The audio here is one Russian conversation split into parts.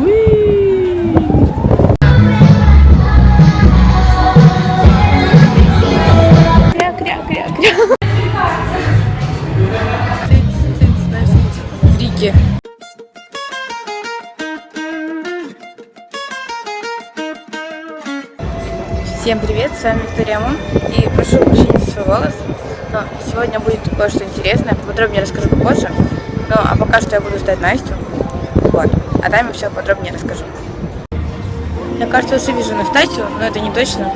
Всем привет, с вами Виктория Мун и прошу прощения за свой голос, но сегодня будет кое-что интересное, подробнее расскажу попозже, ну а пока что я буду ждать Настю, вот, а там я все подробнее расскажу. Я, кажется, уже вижу Настасью, но это не точно,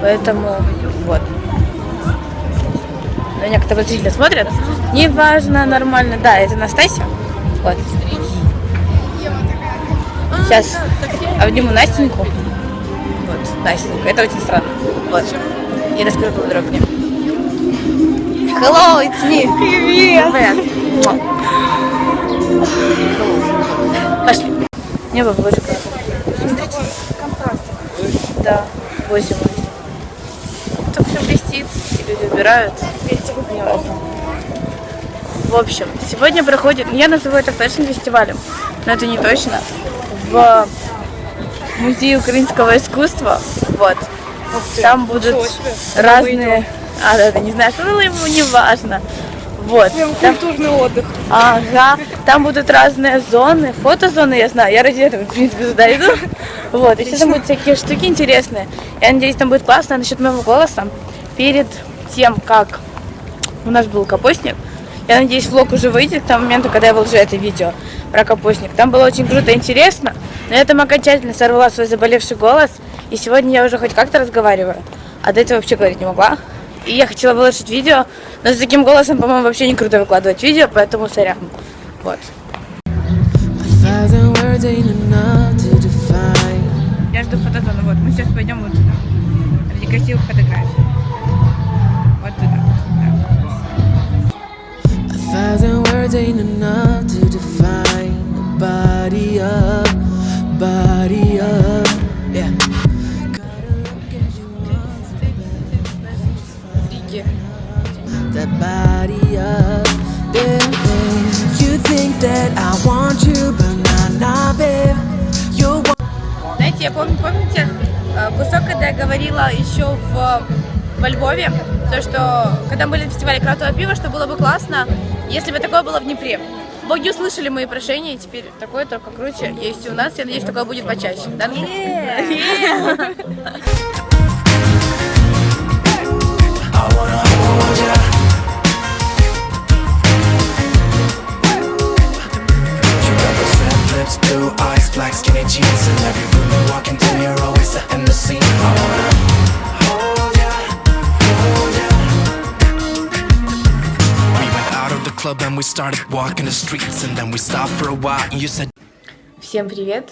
поэтому вот. На меня как-то подозрительно смотрят. Неважно, нормально. Да, это Настасья. Вот. Сейчас обниму Настеньку. Вот, Настенька. Это очень странно. Вот. И расскажу подробнее. Hello, it's me. Привет. Привет. Пошли. Небо в лужиках. Да, 8. Так все блестит, и люди убирают. В общем, сегодня проходит, я называю это фэшн-фестивалем, но это не точно, в музее украинского искусства, вот. Там будут разные, а, да, да, не что было ему, не важно. Вот. Там, Культурный отдых. ага, там будут разные зоны, фотозоны, я знаю, я ради этого, в принципе, туда иду. Вот, еще там будут всякие штуки интересные. Я надеюсь, там будет классно насчет моего голоса. Перед тем, как у нас был капустник, я надеюсь, влог уже выйдет к тому моменту, когда я выложу это видео про капустник. Там было очень круто и интересно, но я там окончательно сорвала свой заболевший голос, и сегодня я уже хоть как-то разговариваю, а до этого вообще говорить не могла. И я хотела выложить видео, но с таким голосом, по-моему, вообще не круто выкладывать видео, поэтому сорян. Вот. Я жду фотозону, вот, мы сейчас пойдем вот туда, ради красивых фотографий. Вот туда. A That body yeah. You think that I want you, but nah, nah, babe. You're Знаете, я помню, помните, э, кусок, когда я говорила еще в, во Львове, то, что когда мы были на фестивале крафтового пива, что было бы классно, если бы такое было в Днепре. Боги услышали мои прошения, и теперь такое только круче есть у нас. Я надеюсь, такое будет почаще. Да, Настя? I out of the club and we started walking the streets And then we stopped for a while and you said Всем привет!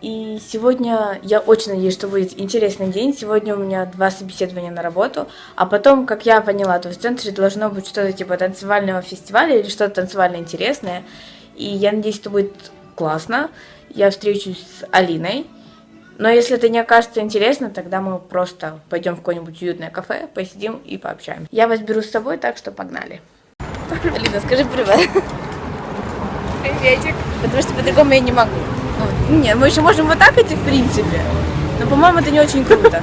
И сегодня я очень надеюсь, что будет интересный день. Сегодня у меня два собеседования на работу, а потом, как я поняла, то в центре должно быть что-то типа танцевального фестиваля или что-то танцевально интересное. И я надеюсь, что будет классно. Я встречусь с Алиной. Но если это не окажется интересно, тогда мы просто пойдем в какое-нибудь уютное кафе, посидим и пообщаемся. Я вас беру с собой, так что погнали. Алина, скажи привет. Приветик. Потому что по-другому я не могу. Ну, не, мы еще можем вот так идти, в принципе. Но, по-моему, это не очень круто.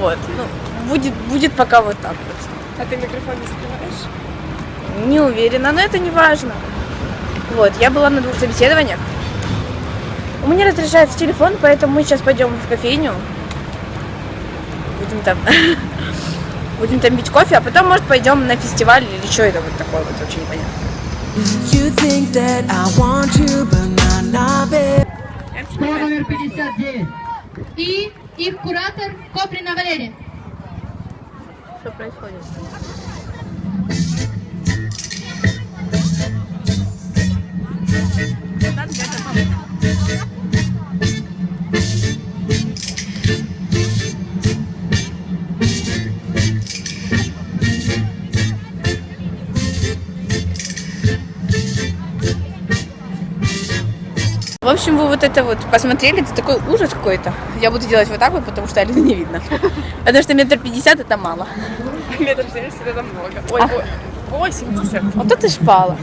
Вот. Ну, будет, будет пока вот так вот. А ты микрофон не закрываешь? Не уверена, но это не важно. Вот, я была на двух собеседованиях. У меня разрешается телефон, поэтому мы сейчас пойдем в кофейню. Будем там... Будем там пить кофе, а потом, может, пойдем на фестиваль или что это вот такое вот, вообще непонятно. Школа номер 59. И их куратор Коприна Валерия. Что происходит? В общем, вы вот это вот посмотрели, это такой ужас какой-то. Я буду делать вот так вот, потому что Алины не видно. Потому что метр пятьдесят это мало. Метр семьдесят это много. Ой, А. ой, 80. Вот это шпала.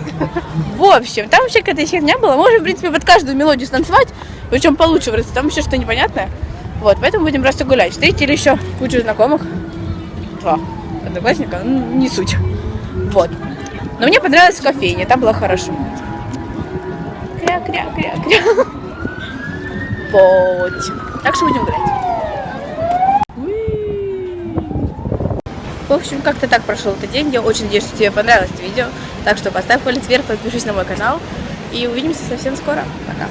В общем, там вообще какая-то херня была. Можем, в принципе, под каждую мелодию станцевать, причем получше вырасти. Там еще что непонятное. Вот, поэтому будем просто гулять. Встретили еще кучу знакомых. Два одноклассника, ну, не суть. Вот. Но мне понравилось в кофейне, там было хорошо. Кря-кря-кря-кря. Вот. Так что будем гулять. В общем, как-то так прошел этот день. Я очень надеюсь, что тебе понравилось это видео. Так что поставь палец вверх, подпишись на мой канал. И увидимся совсем скоро. Пока.